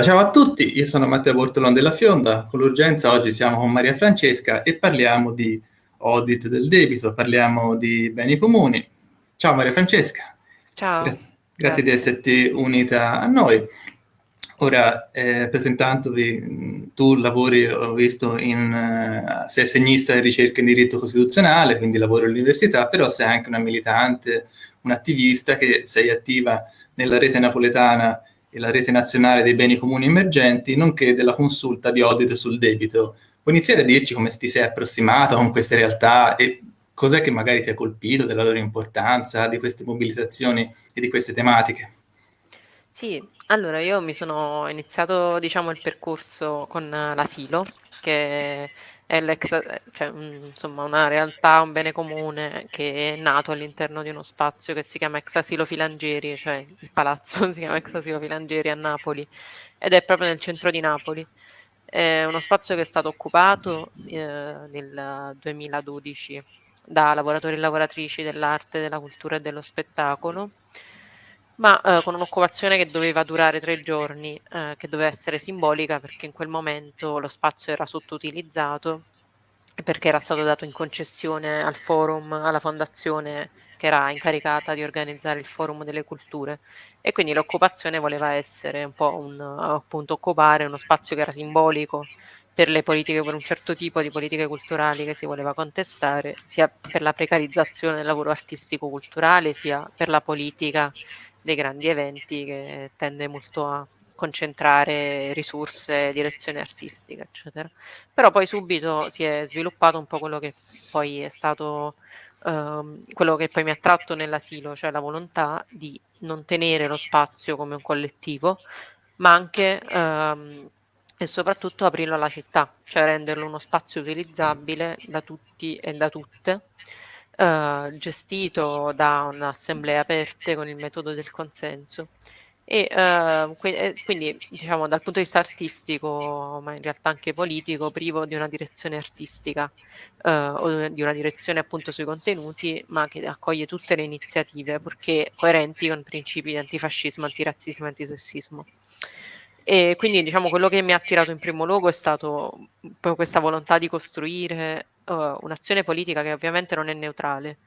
Ciao a tutti, io sono Matteo Bortolon della Fionda, con l'urgenza oggi siamo con Maria Francesca e parliamo di audit del debito, parliamo di beni comuni. Ciao Maria Francesca. Ciao. Gra grazie, grazie di esserti unita a noi. Ora, eh, presentandovi, tu lavori, ho visto, in, uh, sei assegnista di ricerca in diritto costituzionale, quindi lavori all'università, però sei anche una militante, un'attivista che sei attiva nella rete napoletana e la rete nazionale dei beni comuni emergenti, nonché della consulta di audit sul debito. Puoi iniziare a dirci come ti sei approssimata con queste realtà e cos'è che magari ti ha colpito della loro importanza, di queste mobilitazioni e di queste tematiche? Sì, allora io mi sono iniziato diciamo il percorso con l'asilo, che è l'ex, cioè, insomma, una realtà, un bene comune che è nato all'interno di uno spazio che si chiama Ex Asilo Filangieri, cioè il palazzo si chiama Ex Asilo Filangieri a Napoli ed è proprio nel centro di Napoli. È uno spazio che è stato occupato eh, nel 2012 da lavoratori e lavoratrici dell'arte, della cultura e dello spettacolo ma eh, con un'occupazione che doveva durare tre giorni, eh, che doveva essere simbolica perché in quel momento lo spazio era sottoutilizzato perché era stato dato in concessione al forum, alla fondazione che era incaricata di organizzare il forum delle culture. E quindi l'occupazione voleva essere un po' un, appunto occupare uno spazio che era simbolico per le politiche, per un certo tipo di politiche culturali che si voleva contestare, sia per la precarizzazione del lavoro artistico-culturale, sia per la politica dei grandi eventi che tende molto a concentrare risorse, direzione artistica, eccetera. Però poi subito si è sviluppato un po' quello che poi è stato ehm, quello che poi mi ha tratto nell'asilo, cioè la volontà di non tenere lo spazio come un collettivo, ma anche ehm, e soprattutto aprirlo alla città, cioè renderlo uno spazio utilizzabile da tutti e da tutte eh, gestito da un'assemblea aperte con il metodo del consenso. E eh, quindi, diciamo, dal punto di vista artistico, ma in realtà anche politico, privo di una direzione artistica eh, o di una direzione appunto sui contenuti, ma che accoglie tutte le iniziative perché coerenti con principi di antifascismo, antirazzismo e antisessismo. E quindi diciamo quello che mi ha attirato in primo luogo è stato questa volontà di costruire uh, un'azione politica che ovviamente non è neutrale,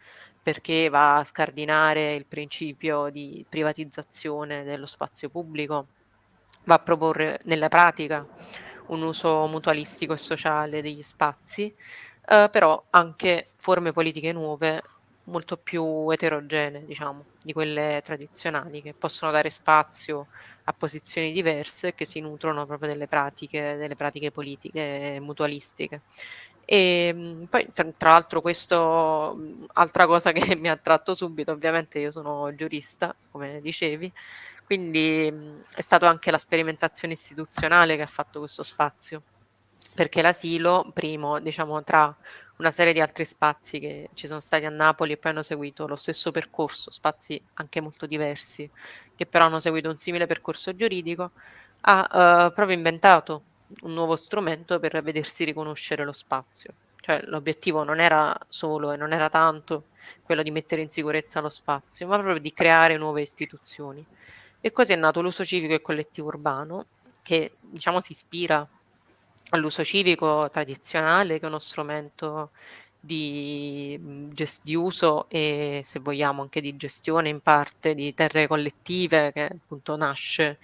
perché va a scardinare il principio di privatizzazione dello spazio pubblico, va a proporre nella pratica un uso mutualistico e sociale degli spazi, uh, però anche forme politiche nuove molto più eterogenee, diciamo, di quelle tradizionali, che possono dare spazio a posizioni diverse che si nutrono proprio delle pratiche, delle pratiche politiche mutualistiche. E ehm, poi tra, l'altro questo, altra cosa che mi ha attratto subito, ovviamente io sono giurista, come dicevi, quindi è stata anche la sperimentazione istituzionale che ha fatto questo spazio, perché l'asilo, primo, diciamo, tra una serie di altri spazi che ci sono stati a Napoli e poi hanno seguito lo stesso percorso, spazi anche molto diversi, che però hanno seguito un simile percorso giuridico, ha uh, proprio inventato un nuovo strumento per vedersi riconoscere lo spazio. Cioè l'obiettivo non era solo e non era tanto quello di mettere in sicurezza lo spazio, ma proprio di creare nuove istituzioni. E così è nato l'uso civico e collettivo urbano, che diciamo si ispira all'uso civico tradizionale, che è uno strumento di, di, uso e se vogliamo anche di gestione in parte di terre collettive che appunto nasce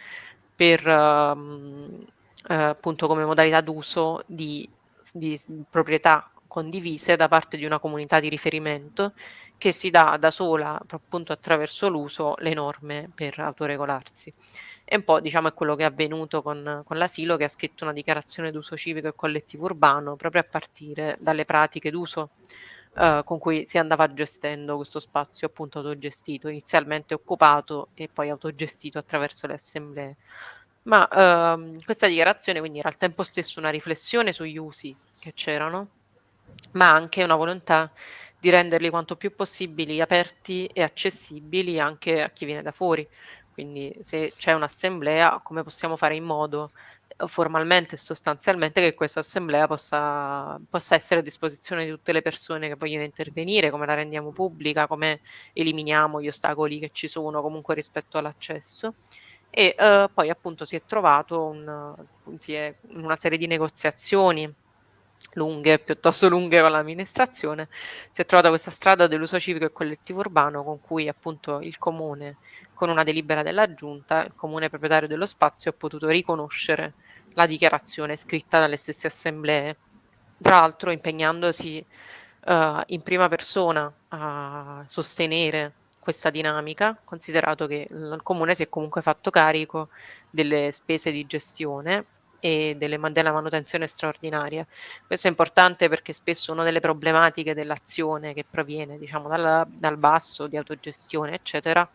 per um, eh, appunto come modalità d'uso di, di proprietà condivise da parte di una comunità di riferimento che si dà da sola appunto attraverso l'uso le norme per autoregolarsi. E un po' diciamo è quello che è avvenuto con, con l'asilo che ha scritto una dichiarazione d'uso civico e collettivo urbano proprio a partire dalle pratiche d'uso eh, con cui si andava gestendo questo spazio appunto autogestito, inizialmente occupato e poi autogestito attraverso le assemblee. Ma ehm, questa dichiarazione quindi era al tempo stesso una riflessione sugli usi che c'erano, ma anche una volontà di renderli quanto più possibili aperti e accessibili anche a chi viene da fuori. Quindi se c'è un'assemblea, come possiamo fare in modo eh, formalmente e sostanzialmente che questa assemblea possa, possa, essere a disposizione di tutte le persone che vogliono intervenire, come la rendiamo pubblica, come eliminiamo gli ostacoli che ci sono comunque rispetto all'accesso e eh, poi appunto si è trovato un, si è, una serie di negoziazioni lunghe, piuttosto lunghe con l'amministrazione, si è trovata questa strada dell'uso civico e collettivo urbano con cui appunto il comune, con una delibera della giunta, il comune proprietario dello spazio ha potuto riconoscere la dichiarazione scritta dalle stesse assemblee, tra l'altro impegnandosi uh, in prima persona a sostenere questa dinamica, considerato che il comune si è comunque fatto carico delle spese di gestione e delle, della manutenzione straordinaria. Questo è importante perché spesso una delle problematiche dell'azione che proviene diciamo, dal, dal basso di autogestione, eccetera,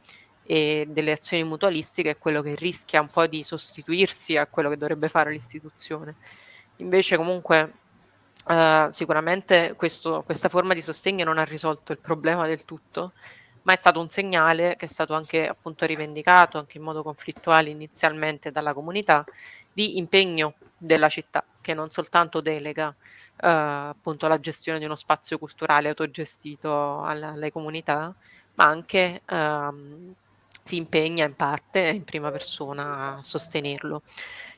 e delle azioni mutualistiche è quello che rischia un po' di sostituirsi a quello che dovrebbe fare l'istituzione. Invece comunque uh, sicuramente questo, questa forma di sostegno non ha risolto il problema del tutto, ma è stato un segnale che è stato anche appunto rivendicato anche in modo conflittuale inizialmente dalla comunità di impegno della città che non soltanto delega eh, appunto la gestione di uno spazio culturale autogestito alle, alle comunità ma anche ehm, si impegna in parte in prima persona a sostenerlo.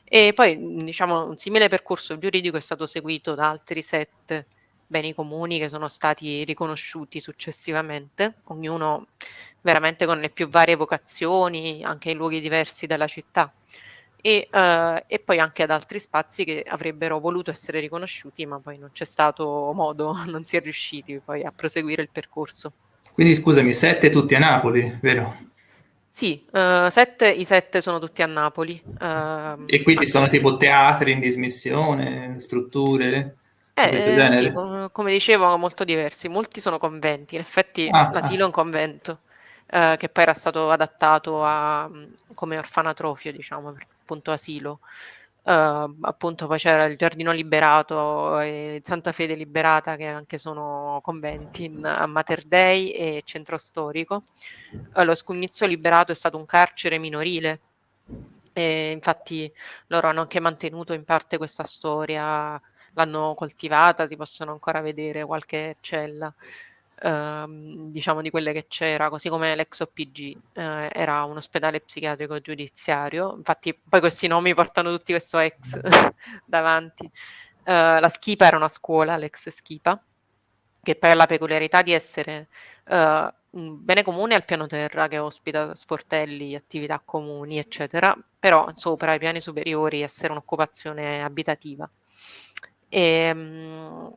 E poi diciamo un simile percorso giuridico è stato seguito da altri sette beni comuni che sono stati riconosciuti successivamente, ognuno veramente con le più varie vocazioni, anche in luoghi diversi della città. E, uh, e, poi anche ad altri spazi che avrebbero voluto essere riconosciuti, ma poi non c'è stato modo, non si è riusciti poi a proseguire il percorso. Quindi scusami, sette tutti a Napoli, vero? Sì, uh, sette, i sette sono tutti a Napoli. Uh, e quindi sono tipo teatri in dismissione, strutture? Eh, eh, sì, com come dicevo, molto diversi. Molti sono conventi, in effetti ah, l'asilo ah. è un convento, eh, che poi era stato adattato a, come orfanatrofio, diciamo, appunto asilo. Uh, appunto poi c'era il Giardino Liberato e Santa Fede Liberata che anche sono conventi in, a Mater Dei e Centro Storico. Uh, lo Scugnizzo Liberato è stato un carcere minorile e infatti loro hanno anche mantenuto in parte questa storia l'hanno coltivata, si possono ancora vedere qualche cella, ehm, diciamo di quelle che c'era, così come l'ex OPG eh, era un ospedale psichiatrico giudiziario, infatti poi questi nomi portano tutti questo ex davanti. Uh, la Schipa era una scuola, l'ex Schipa, che poi ha la peculiarità di essere uh, un bene comune al piano terra che ospita sportelli, attività comuni, eccetera, però sopra i piani superiori essere un'occupazione abitativa. E, ehm,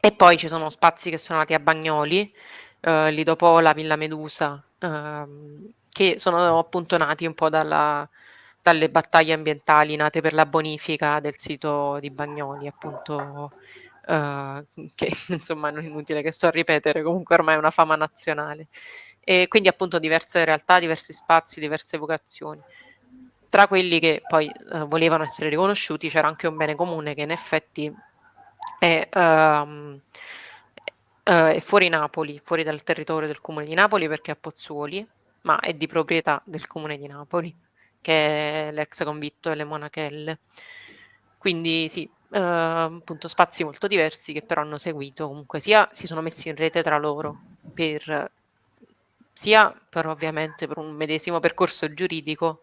e poi ci sono spazi che sono nati a Bagnoli, eh, Lidopola, Villa Medusa, ehm, che sono appunto nati un po' dalla, dalle battaglie ambientali nate per la bonifica del sito di Bagnoli, appunto, eh, che insomma non è inutile che sto a ripetere, comunque ormai è una fama nazionale. E quindi appunto diverse realtà, diversi spazi, diverse vocazioni. Tra quelli che poi eh, volevano essere riconosciuti c'era anche un bene comune che in effetti è, um, è fuori Napoli, fuori dal territorio del comune di Napoli perché è a Pozzuoli, ma è di proprietà del comune di Napoli, che è l'ex convitto delle Monachelle. Quindi sì, Uh, appunto spazi molto diversi che però hanno seguito comunque sia si sono messi in rete tra loro per sia per ovviamente per un medesimo percorso giuridico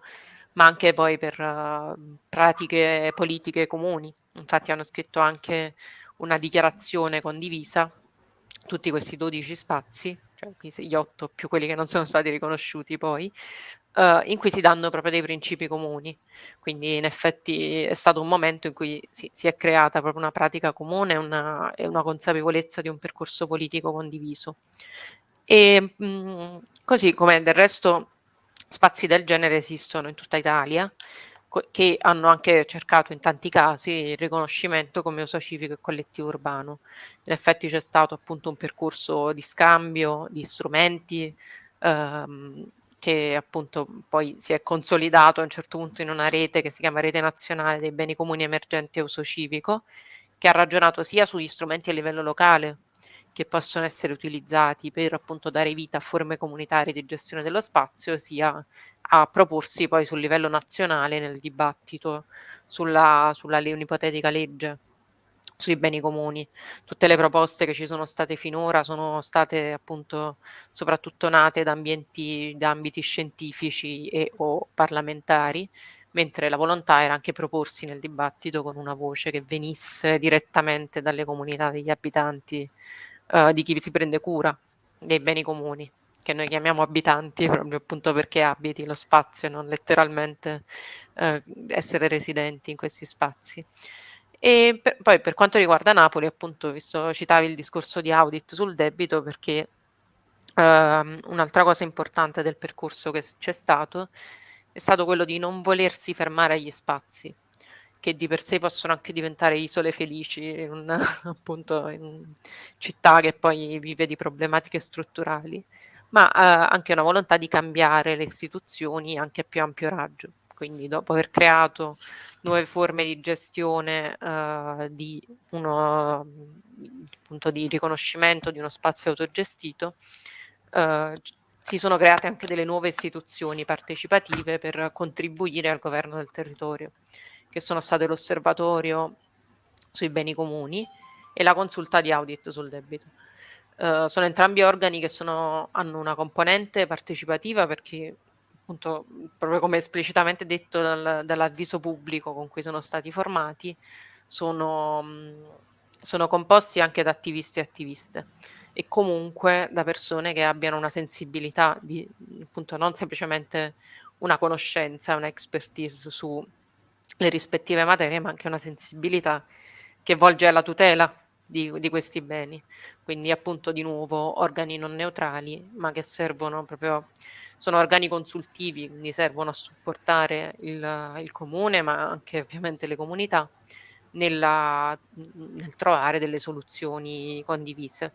ma anche poi per uh, pratiche politiche comuni. Infatti hanno scritto anche una dichiarazione condivisa, tutti questi 12 spazi, cioè gli 8 più quelli che non sono stati riconosciuti poi, uh, in cui si danno proprio dei principi comuni. Quindi in effetti è stato un momento in cui si, si è creata proprio una pratica comune una, e una consapevolezza di un percorso politico condiviso. E mh, così come del resto Spazi del genere esistono in tutta Italia, che hanno anche cercato in tanti casi il riconoscimento come uso civico e collettivo urbano. In effetti c'è stato appunto un percorso di scambio di strumenti ehm, che appunto poi si è consolidato a un certo punto in una rete che si chiama Rete Nazionale dei Beni Comuni Emergenti a Uso Civico, che ha ragionato sia sugli strumenti a livello locale che possono essere utilizzati per appunto dare vita a forme comunitarie di gestione dello spazio, sia a proporsi poi sul livello nazionale nel dibattito sulla, sulla un'ipotetica legge sui beni comuni. Tutte le proposte che ci sono state finora sono state appunto soprattutto nate da ambienti, da ambiti scientifici e o parlamentari, mentre la volontà era anche proporsi nel dibattito con una voce che venisse direttamente dalle comunità degli abitanti, eh, di chi si prende cura dei beni comuni, che noi chiamiamo abitanti proprio appunto perché abiti lo spazio e non letteralmente eh, essere residenti in questi spazi. E per, poi per quanto riguarda Napoli, appunto, visto citavi il discorso di audit sul debito, perché ehm, un'altra cosa importante del percorso che c'è stato è stato quello di non volersi fermare agli spazi, che di per sé possono anche diventare isole felici in, una, appunto, in città che poi vive di problematiche strutturali, ma eh, anche una volontà di cambiare le istituzioni anche a più ampio raggio. Quindi dopo aver creato nuove forme di gestione eh, di uno appunto di riconoscimento di uno spazio autogestito, eh, si sono create anche delle nuove istituzioni partecipative per contribuire al governo del territorio, che sono state l'osservatorio sui beni comuni e la consulta di audit sul debito. Uh, sono entrambi organi che sono, hanno una componente partecipativa perché appunto, proprio come esplicitamente detto dal, dall'avviso pubblico con cui sono stati formati, sono, sono composti anche da attivisti e attiviste e comunque da persone che abbiano una sensibilità di appunto non semplicemente una conoscenza, una expertise sulle rispettive materie, ma anche una sensibilità che volge alla tutela di, di, questi beni. Quindi appunto di nuovo organi non neutrali, ma che servono proprio sono organi consultivi, quindi servono a supportare il, il comune, ma anche ovviamente le comunità, nella, nel trovare delle soluzioni condivise.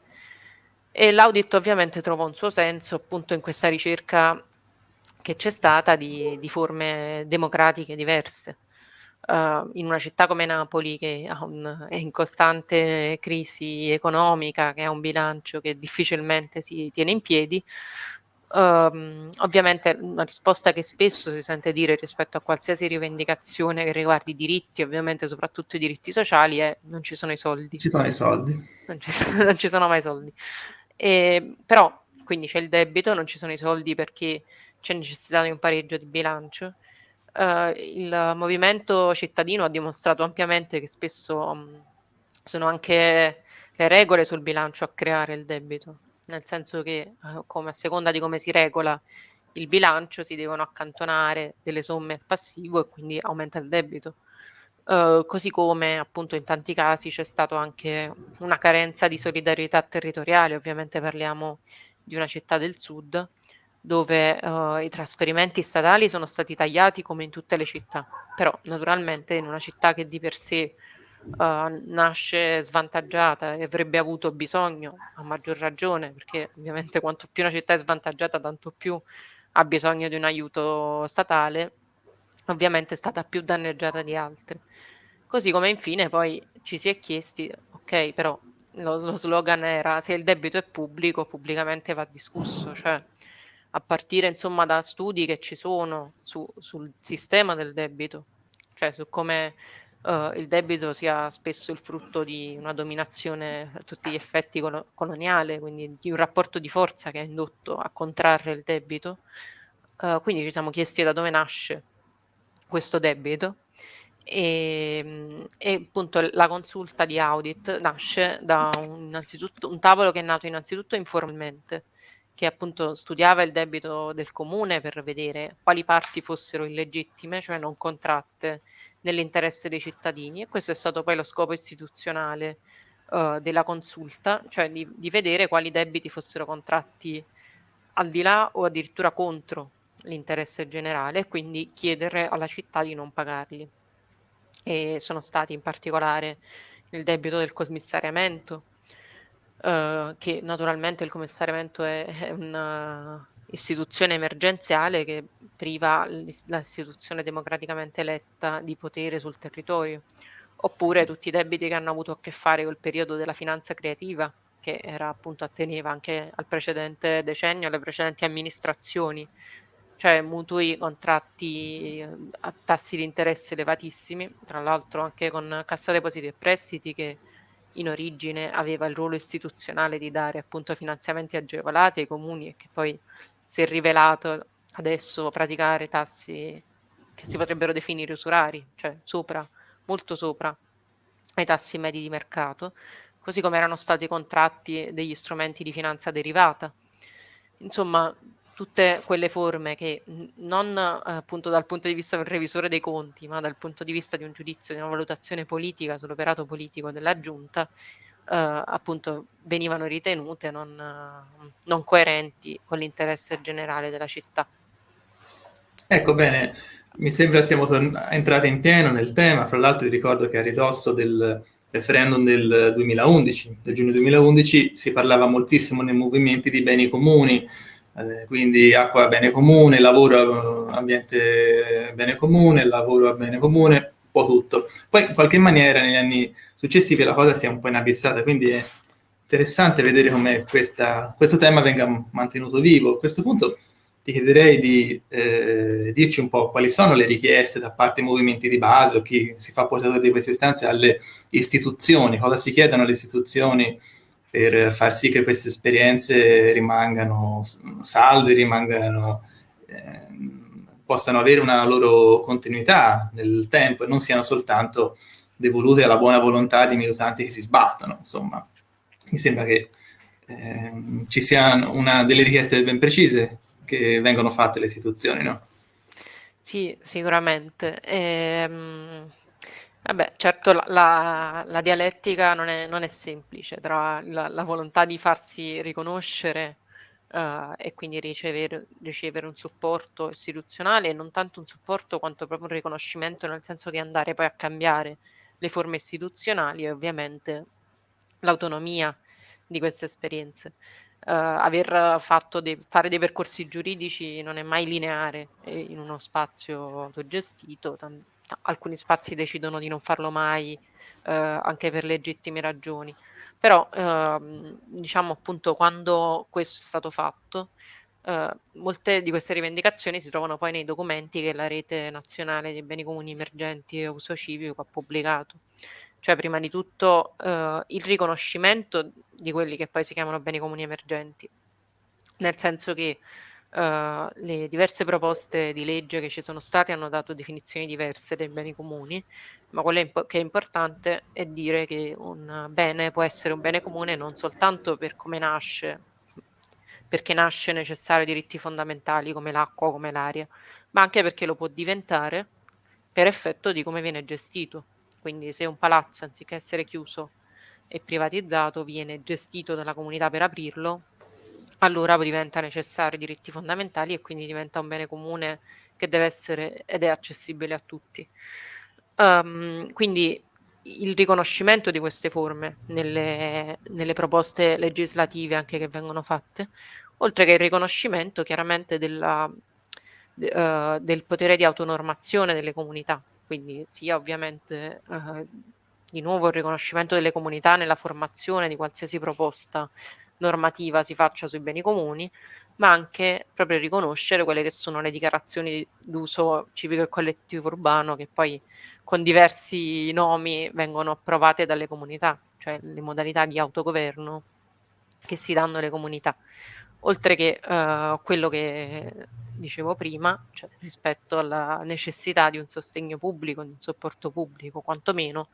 E l'audit ovviamente trova un suo senso appunto in questa ricerca che c'è stata di, di forme democratiche diverse. Uh, in una città come Napoli che un, è in costante crisi economica, che ha un bilancio che difficilmente si tiene in piedi, Um, ovviamente una risposta che spesso si sente dire rispetto a qualsiasi rivendicazione che riguardi i diritti, ovviamente soprattutto i diritti sociali, è non ci sono i soldi. Ci sono i soldi. Non ci sono, non ci sono mai soldi. E, però, quindi c'è il debito, non ci sono i soldi perché c'è necessità di un pareggio di bilancio. Uh, il movimento cittadino ha dimostrato ampiamente che spesso um, sono anche le regole sul bilancio a creare il debito nel senso che eh, come a seconda di come si regola il bilancio si devono accantonare delle somme al passivo e quindi aumenta il debito. Uh, così come appunto in tanti casi c'è stata anche una carenza di solidarietà territoriale, ovviamente parliamo di una città del sud dove uh, i trasferimenti statali sono stati tagliati come in tutte le città, però naturalmente in una città che di per sé uh, nasce svantaggiata e avrebbe avuto bisogno, a maggior ragione, perché ovviamente quanto più una città è svantaggiata, tanto più ha bisogno di un aiuto statale, ovviamente è stata più danneggiata di altre. Così come infine poi ci si è chiesti, ok, però lo, lo slogan era se il debito è pubblico, pubblicamente va discusso, cioè a partire insomma da studi che ci sono su, sul sistema del debito, cioè su come uh, il debito sia spesso il frutto di una dominazione a tutti gli effetti col- coloniale, quindi di un rapporto di forza che ha indotto a contrarre il debito. Uh, quindi ci siamo chiesti da dove nasce questo debito e, e, appunto la consulta di audit nasce da un, un tavolo che è nato innanzitutto informalmente che appunto studiava il debito del comune per vedere quali parti fossero illegittime, cioè non contratte nell'interesse dei cittadini e questo è stato poi lo scopo istituzionale uh, della consulta, cioè di, di, vedere quali debiti fossero contratti al di là o addirittura contro l'interesse generale e quindi chiedere alla città di non pagarli. E sono stati in particolare il debito del commissariamento, uh, che naturalmente il commissariamento è, è una istituzione emergenziale che priva l'istituzione democraticamente eletta di potere sul territorio, oppure tutti i debiti che hanno avuto a che fare col periodo della finanza creativa, che era appunto atteneva anche al precedente decennio, alle precedenti amministrazioni, cioè mutui contratti eh, a tassi di interesse elevatissimi, tra l'altro anche con Cassa Depositi e Prestiti che in origine aveva il ruolo istituzionale di dare appunto finanziamenti agevolati ai comuni e che poi si è rivelato adesso praticare tassi che si potrebbero definire usurari, cioè sopra, molto sopra ai tassi medi di mercato, così come erano stati contratti degli strumenti di finanza derivata. Insomma, tutte quelle forme che non appunto dal punto di vista del revisore dei conti, ma dal punto di vista di un giudizio, di una valutazione politica sull'operato politico della giunta, eh, appunto venivano ritenute non, non coerenti con l'interesse generale della città. Ecco bene, mi sembra siamo entrati in pieno nel tema, fra l'altro ricordo che a ridosso del referendum del 2011, del giugno 2011, si parlava moltissimo nei movimenti di beni comuni, eh, quindi acqua bene comune, lavoro ambiente bene comune, lavoro bene comune, un po' tutto. Poi in qualche maniera negli anni successivi la cosa si è un po' inabissata, quindi è interessante vedere come questa, questo tema venga mantenuto vivo. A questo punto ti chiederei di eh, dirci un po' quali sono le richieste da parte dei movimenti di base o chi si fa portatore di queste istanze alle istituzioni, cosa si chiedono alle istituzioni per far sì che queste esperienze rimangano salde, rimangano, eh, possano avere una loro continuità nel tempo e non siano soltanto devolute alla buona volontà di militanti che si sbattono. Insomma, mi sembra che eh, ci siano una, delle richieste ben precise che vengono fatte alle istituzioni, no? Sì, sicuramente. Ehm, vabbè, certo la, la, la dialettica non è, non è, semplice tra la, la, volontà di farsi riconoscere uh, e quindi ricevere, ricevere, un supporto istituzionale e non tanto un supporto quanto proprio un riconoscimento nel senso di andare poi a cambiare le forme istituzionali e ovviamente l'autonomia di queste esperienze. Uh, aver fatto dei, fare dei percorsi giuridici non è mai lineare in uno spazio autogestito, tam- alcuni spazi decidono di non farlo mai uh, anche per legittime ragioni, però uh, diciamo appunto quando questo è stato fatto Uh, molte di queste rivendicazioni si trovano poi nei documenti che la rete nazionale dei beni comuni emergenti e uso civico ha pubblicato. Cioè prima di tutto eh, il riconoscimento di quelli che poi si chiamano beni comuni emergenti, nel senso che eh, le diverse proposte di legge che ci sono state hanno dato definizioni diverse dei beni comuni, ma quello che è importante è dire che un bene può essere un bene comune non soltanto per come nasce, perché nasce necessario diritti fondamentali come l'acqua, come l'aria, ma anche perché lo può diventare per effetto di come viene gestito. Quindi se un palazzo anziché essere chiuso e privatizzato viene gestito dalla comunità per aprirlo, allora diventa necessario diritti fondamentali e quindi diventa un bene comune che deve essere ed è accessibile a tutti. Um, quindi il riconoscimento di queste forme nelle, nelle, proposte legislative anche che vengono fatte, oltre che il riconoscimento chiaramente della, uh, del potere di autonormazione delle comunità, quindi sia ovviamente eh, di nuovo il riconoscimento delle comunità nella formazione di qualsiasi proposta normativa si faccia sui beni comuni, ma anche proprio riconoscere quelle che sono le dichiarazioni d'uso civico e collettivo urbano che poi con diversi nomi vengono approvate dalle comunità, cioè le modalità di autogoverno che si danno alle comunità, oltre che eh, quello che dicevo prima, cioè rispetto alla necessità di un sostegno pubblico, di un supporto pubblico, quantomeno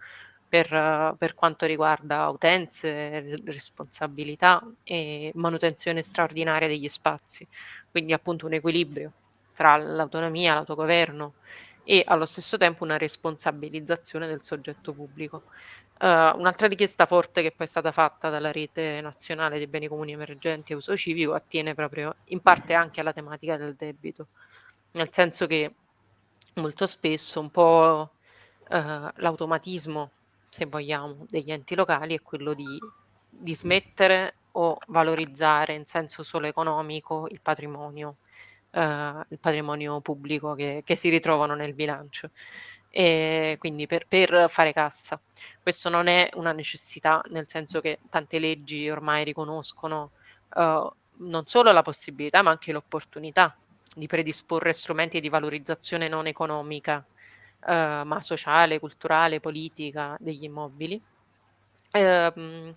per, per quanto riguarda utenze, responsabilità e manutenzione straordinaria degli spazi. Quindi appunto un equilibrio tra l'autonomia, l'autogoverno e allo stesso tempo una responsabilizzazione del soggetto pubblico. Uh, un'altra richiesta forte che poi è stata fatta dalla rete nazionale dei beni comuni emergenti e uso civico attiene proprio in parte anche alla tematica del debito, nel senso che molto spesso un po' uh, l'automatismo, se vogliamo, degli enti locali è quello di, di smettere o valorizzare in senso solo economico il patrimonio, uh, il patrimonio pubblico che, che si ritrovano nel bilancio e quindi per, per, fare cassa. Questo non è una necessità, nel senso che tante leggi ormai riconoscono uh, non solo la possibilità, ma anche l'opportunità di predisporre strumenti di valorizzazione non economica, eh, ma sociale, culturale, politica degli immobili. Ehm,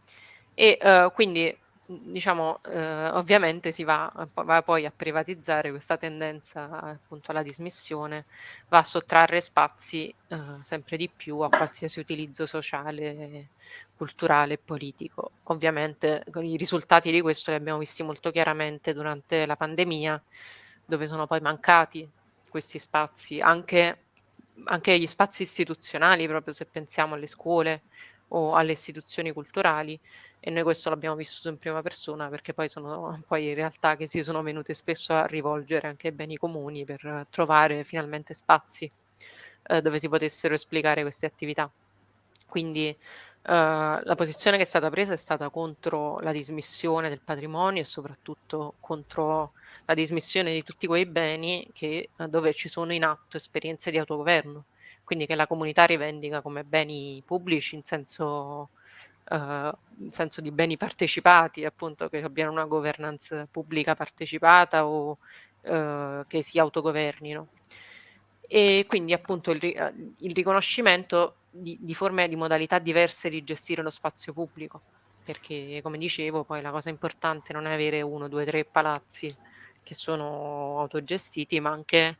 e eh, quindi diciamo, eh, ovviamente si va, va, poi a privatizzare questa tendenza appunto alla dismissione, va a sottrarre spazi eh, sempre di più a qualsiasi utilizzo sociale, culturale e politico. Ovviamente i risultati di questo li abbiamo visti molto chiaramente durante la pandemia, dove sono poi mancati questi spazi, anche, anche gli spazi istituzionali, proprio se pensiamo alle scuole o alle istituzioni culturali, e noi questo l'abbiamo vissuto in prima persona perché poi sono poi realtà che si sono venute spesso a rivolgere anche ai beni comuni per trovare finalmente spazi eh, dove si potessero esplicare queste attività. Quindi la posizione che è stata presa è stata contro la dismissione del patrimonio e soprattutto contro la dismissione di tutti quei beni che, uh, dove ci sono in atto esperienze di autogoverno, quindi che la comunità rivendica come beni pubblici in senso uh, senso di beni partecipati, appunto che abbiano una governance pubblica partecipata o uh, che si autogovernino. E quindi appunto il, il riconoscimento di, di forme di modalità diverse di gestire lo spazio pubblico, perché come dicevo poi la cosa importante non è avere uno, due, tre palazzi che sono autogestiti, ma anche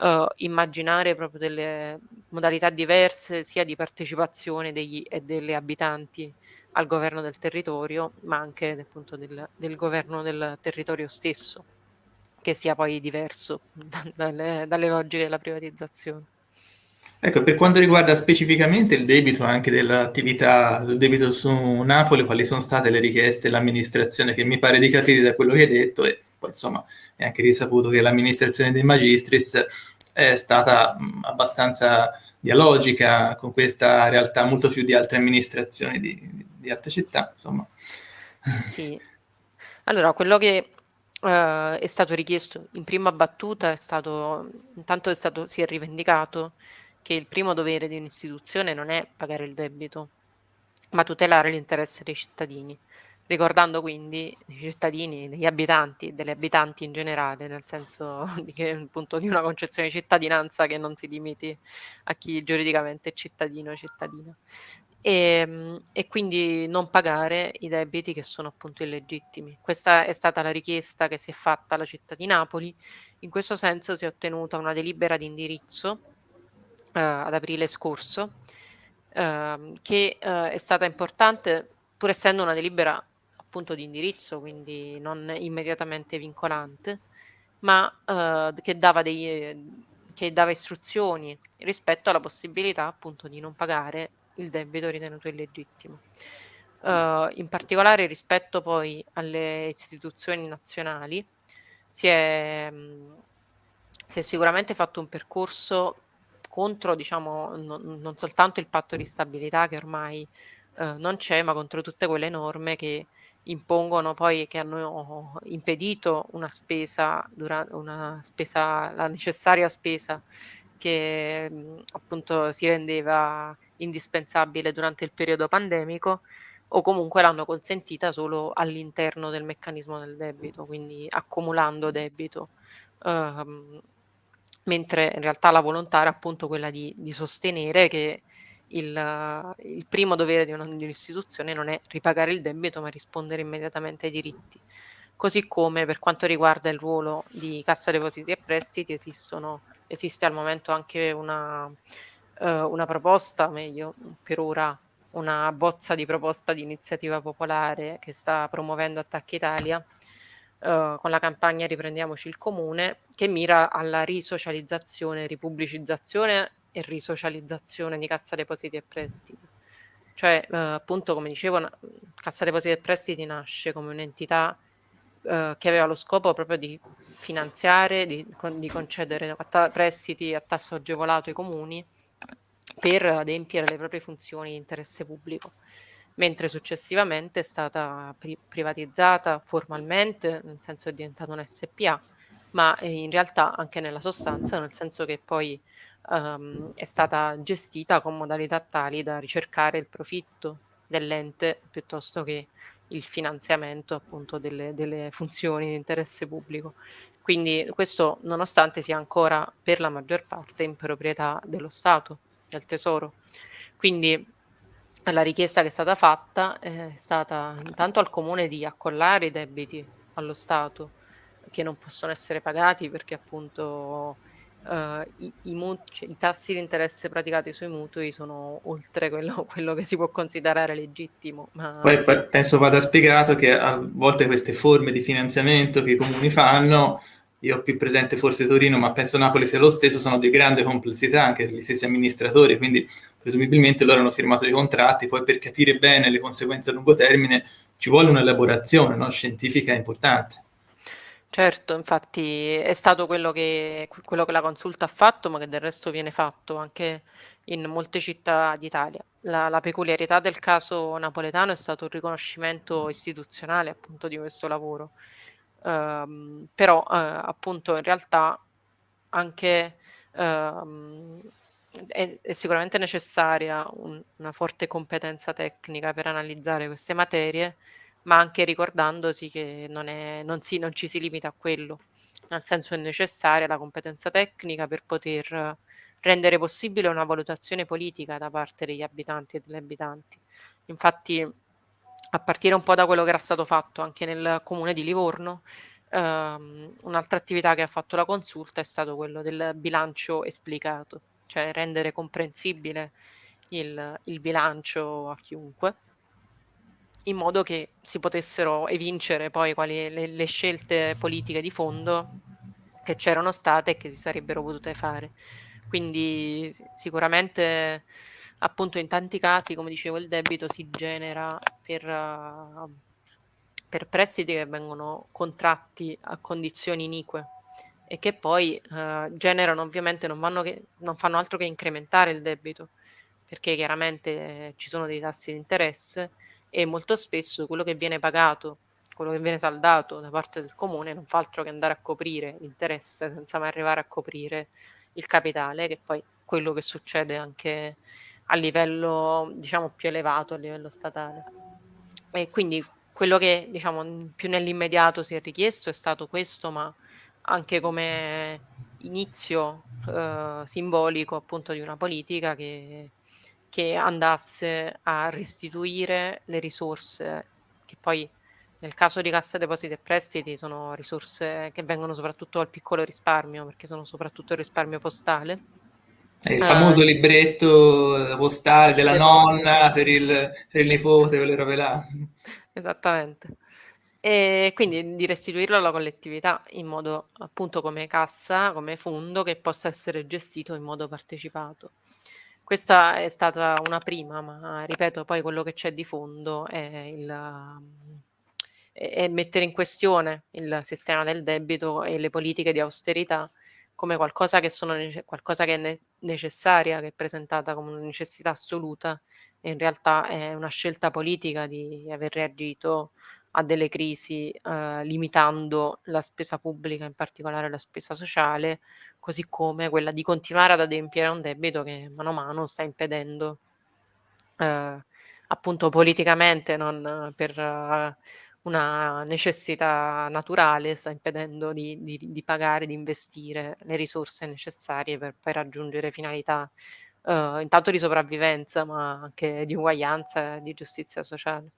uh, immaginare proprio delle modalità diverse sia di partecipazione degli e delle abitanti al governo del territorio, ma anche appunto del, del governo del territorio stesso, che sia poi diverso dalle, dalle logiche della privatizzazione. Ecco, per quanto riguarda specificamente il debito anche dell'attività, il debito su Napoli, quali sono state le richieste dell'amministrazione, che mi pare di capire da quello che hai detto, e poi insomma è anche risaputo che l'amministrazione dei Magistris è stata abbastanza dialogica con questa realtà molto più di altre amministrazioni di, di altre città, insomma. Sì, allora quello che uh, è stato richiesto in prima battuta è stato, intanto è stato, si è rivendicato che il primo dovere di un'istituzione non è pagare il debito, ma tutelare l'interesse dei cittadini ricordando quindi i cittadini, degli abitanti, delle abitanti in generale, nel senso di, che, appunto, di una concezione di cittadinanza che non si limiti a chi giuridicamente è cittadino o cittadina. E, ehm, e, quindi non pagare i debiti che sono appunto illegittimi. Questa è stata la richiesta che si è fatta alla città di Napoli. In questo senso si è ottenuta una delibera di indirizzo eh, ad aprile scorso, eh, che eh, è stata importante pur essendo una delibera punto di indirizzo, quindi non immediatamente vincolante, ma eh, che, dava dei, che dava istruzioni rispetto alla possibilità appunto di non pagare il debito ritenuto illegittimo. Uh, in particolare rispetto poi alle istituzioni nazionali si è, mh, si è sicuramente fatto un percorso contro diciamo, non, non, soltanto il patto di stabilità che ormai uh, non c'è, ma contro tutte quelle norme che impongono poi che hanno impedito una spesa, una spesa la necessaria spesa che appunto si rendeva indispensabile durante il periodo pandemico o comunque l'hanno consentita solo all'interno del meccanismo del debito, quindi accumulando debito, ehm, mentre in realtà la volontà era appunto quella di, di sostenere che il, il primo dovere di, un'istituzione non è ripagare il debito, ma rispondere immediatamente ai diritti. Così come per quanto riguarda il ruolo di Cassa Depositi e Prestiti, esistono, esiste al momento anche una, eh, una proposta, meglio per ora una bozza di proposta di iniziativa popolare che sta promuovendo Attacca Italia eh, con la campagna Riprendiamoci il Comune, che mira alla risocializzazione, ripubblicizzazione e risocializzazione di Cassa Depositi e Prestiti. Cioè, eh, appunto, come dicevo, Cassa Depositi e Prestiti nasce come un'entità eh, che aveva lo scopo proprio di finanziare, di, di concedere prestiti a tasso agevolato ai comuni per adempiere le proprie funzioni di interesse pubblico, mentre successivamente è stata pri- privatizzata formalmente, nel senso è diventata un SPA, ma in realtà anche nella sostanza, nel senso che poi um, è stata gestita con modalità tali da ricercare il profitto dell'ente piuttosto che il finanziamento appunto delle, delle funzioni di interesse pubblico. Quindi questo nonostante sia ancora per la maggior parte in proprietà dello Stato, del Tesoro. Quindi la richiesta che è stata fatta è stata intanto al Comune di accollare i debiti allo Stato che non possono essere pagati perché appunto uh, i, i, cioè, i, tassi di interesse praticati sui mutui sono oltre quello, quello che si può considerare legittimo. Ma... Poi penso vada spiegato che a volte queste forme di finanziamento che i comuni fanno io ho più presente forse Torino, ma penso Napoli sia lo stesso, sono di grande complessità anche per gli stessi amministratori, quindi presumibilmente loro hanno firmato dei contratti, poi per capire bene le conseguenze a lungo termine ci vuole un'elaborazione no? scientifica importante. Certo, infatti è stato quello che, quello che la consulta ha fatto, ma che del resto viene fatto anche in molte città d'Italia. La, la peculiarità del caso napoletano è stato il riconoscimento istituzionale appunto di questo lavoro. Um, però uh, appunto in realtà anche um, è, è, sicuramente necessaria un, una forte competenza tecnica per analizzare queste materie ma anche ricordandosi che non, è, non, si, non ci si limita a quello, nel senso è necessaria la competenza tecnica per poter rendere possibile una valutazione politica da parte degli abitanti e delle abitanti. Infatti, a partire un po' da quello che era stato fatto anche nel comune di Livorno, ehm, un'altra attività che ha fatto la consulta è stato quello del bilancio esplicato, cioè rendere comprensibile il, il bilancio a chiunque in modo che si potessero evincere poi quali le, le scelte politiche di fondo che c'erano state e che si sarebbero potute fare. Quindi sicuramente appunto in tanti casi, come dicevo, il debito si genera per, uh, per prestiti che vengono contratti a condizioni inique e che poi uh, generano ovviamente non, che, non, fanno altro che incrementare il debito perché chiaramente eh, ci sono dei tassi di interesse e molto spesso quello che viene pagato, quello che viene saldato da parte del comune non fa altro che andare a coprire l'interesse senza mai arrivare a coprire il capitale, che poi quello che succede anche a livello diciamo più elevato, a livello statale. E quindi quello che diciamo più nell'immediato si è richiesto è stato questo, ma anche come inizio eh, simbolico appunto di una politica che che andasse a restituire le risorse che poi nel caso di Cassa Depositi e Prestiti sono risorse che vengono soprattutto dal piccolo risparmio, perché sono soprattutto il risparmio postale. Il famoso uh, libretto postale della nonna per il, per il nipote, quelle robe là. Esattamente. E quindi di restituirlo alla collettività in modo appunto come cassa, come fondo che possa essere gestito in modo partecipato. Questa è stata una prima, ma ripeto, poi quello che c'è di fondo è, il, è mettere in questione il sistema del debito e le politiche di austerità come qualcosa che, sono, qualcosa che è necessaria, che è presentata come una necessità assoluta in realtà è una scelta politica di aver reagito a delle crisi eh, limitando la spesa pubblica, in particolare la spesa sociale, così come quella di continuare ad adempiere a un debito che mano a mano sta impedendo eh, appunto politicamente, non per uh, una necessità naturale, sta impedendo di, di, di, pagare, di investire le risorse necessarie per poi raggiungere finalità uh, intanto di sopravvivenza, ma anche di uguaglianza e di giustizia sociale.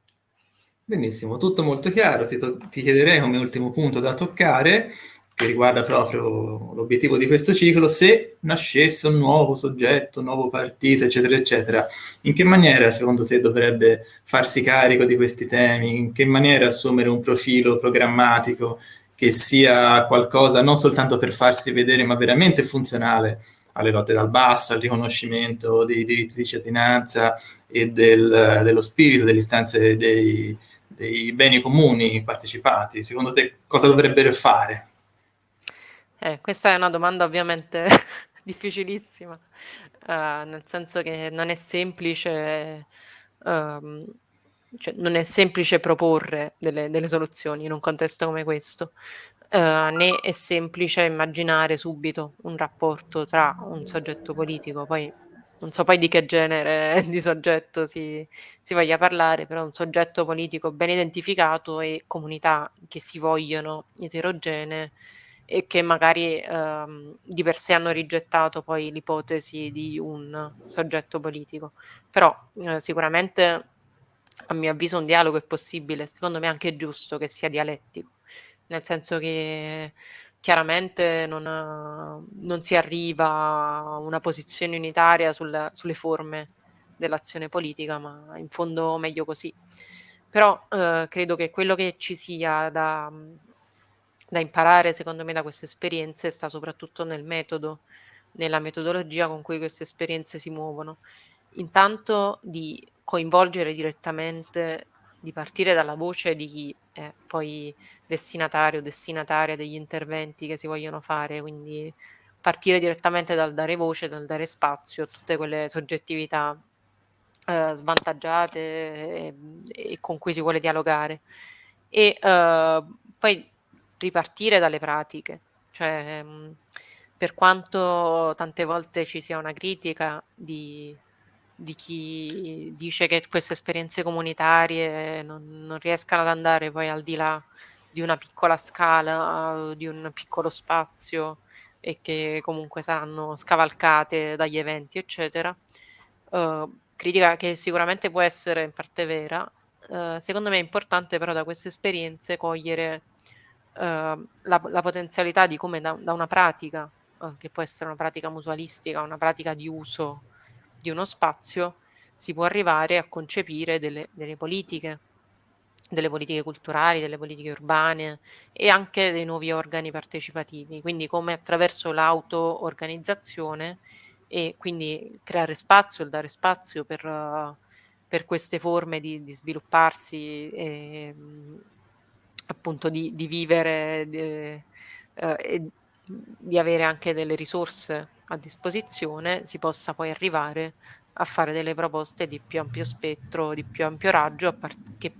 Benissimo, tutto molto chiaro. Ti, ti, chiederei come ultimo punto da toccare, che riguarda proprio l'obiettivo di questo ciclo, se nascesse un nuovo soggetto, un nuovo partito, eccetera, eccetera, in che maniera secondo te dovrebbe farsi carico di questi temi? In che maniera assumere un profilo programmatico che sia qualcosa non soltanto per farsi vedere, ma veramente funzionale alle lotte dal basso, al riconoscimento dei diritti di cittadinanza e del, dello spirito delle istanze dei dei beni comuni partecipati, secondo te cosa dovrebbero fare? Eh, questa è una domanda ovviamente difficilissima, uh, nel senso che non è semplice, um, cioè non è semplice proporre delle, delle, soluzioni in un contesto come questo, uh, né è semplice immaginare subito un rapporto tra un soggetto politico, poi non so poi di che genere di soggetto si, si voglia parlare, però un soggetto politico ben identificato e comunità che si vogliono eterogenee e che magari ehm, di per sé hanno rigettato poi l'ipotesi di un soggetto politico. Però eh, sicuramente a mio avviso un dialogo è possibile, secondo me è anche giusto che sia dialettico, nel senso che chiaramente non, non si arriva a una posizione unitaria sul, sulle forme dell'azione politica, ma in fondo meglio così. Però eh, credo che quello che ci sia da, da imparare, secondo me, da queste esperienze sta soprattutto nel metodo, nella metodologia con cui queste esperienze si muovono. Intanto di coinvolgere direttamente, di partire dalla voce di chi è poi destinatario, destinataria degli interventi che si vogliono fare, quindi partire direttamente dal dare voce, dal dare spazio a tutte quelle soggettività eh, svantaggiate e, e, con cui si vuole dialogare. E eh, poi ripartire dalle pratiche, cioè mh, per quanto tante volte ci sia una critica di di chi dice che queste esperienze comunitarie non, non riescano ad andare poi al di là di una piccola scala, di un piccolo spazio e che comunque saranno scavalcate dagli eventi, eccetera. Uh, critica che sicuramente può essere in parte vera. Uh, secondo me è importante però da queste esperienze cogliere la, la, potenzialità di come da, da una pratica, che può essere una pratica mutualistica, una pratica di uso di uno spazio si può arrivare a concepire delle, delle politiche, delle politiche culturali, delle politiche urbane e anche dei nuovi organi partecipativi, quindi come attraverso l'auto-organizzazione e quindi creare spazio, il dare spazio per, uh, per queste forme di, di svilupparsi e appunto di, di vivere uh, e di avere anche delle risorse a disposizione si possa poi arrivare a fare delle proposte di più ampio spettro, di più ampio raggio, che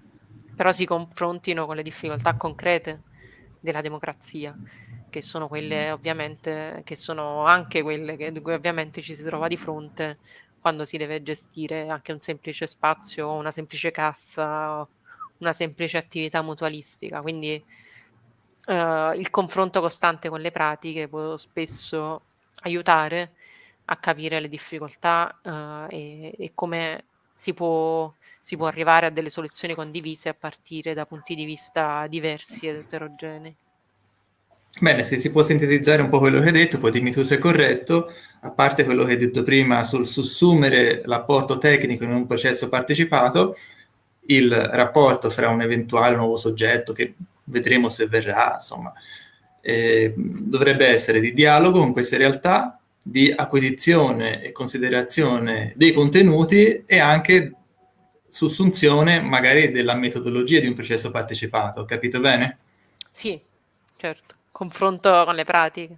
però si confrontino con le difficoltà concrete della democrazia, che sono quelle ovviamente, che sono anche quelle che, di cui ovviamente ci si trova di fronte quando si deve gestire anche un semplice spazio, una semplice cassa, una semplice attività mutualistica. Quindi eh, il confronto costante con le pratiche può spesso aiutare a capire le difficoltà uh, e, e, come si può, si può arrivare a delle soluzioni condivise a partire da punti di vista diversi ed eterogenei. Bene, se si può sintetizzare un po' quello che hai detto, poi dimmi tu se è corretto, a parte quello che hai detto prima sul sussumere l'apporto tecnico in un processo partecipato, il rapporto fra un eventuale nuovo soggetto, che vedremo se verrà, insomma, eh, dovrebbe essere di dialogo con queste realtà, di acquisizione e considerazione dei contenuti e anche sussunzione magari della metodologia di un processo partecipato, capito bene? Sì, certo, confronto con le pratiche.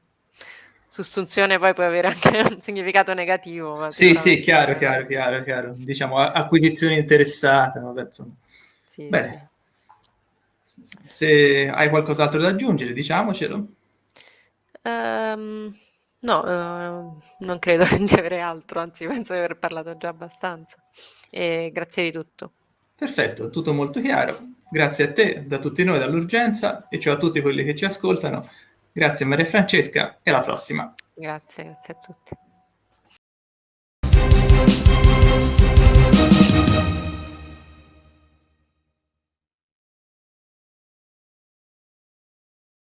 Sussunzione poi può avere anche un significato negativo. sì, sì, chiaro, chiaro, chiaro, chiaro. Diciamo acquisizione interessata, vabbè. Sì, Bene. Sì. Se hai qualcos'altro da aggiungere, diciamocelo. Um, no, uh, non credo di avere altro, anzi penso di aver parlato già abbastanza. E grazie di tutto. Perfetto, tutto molto chiaro. Grazie a te, da tutti noi, dall'urgenza, e ciao a tutti quelli che ci ascoltano. Grazie Maria Francesca e alla prossima. Grazie, grazie a tutti.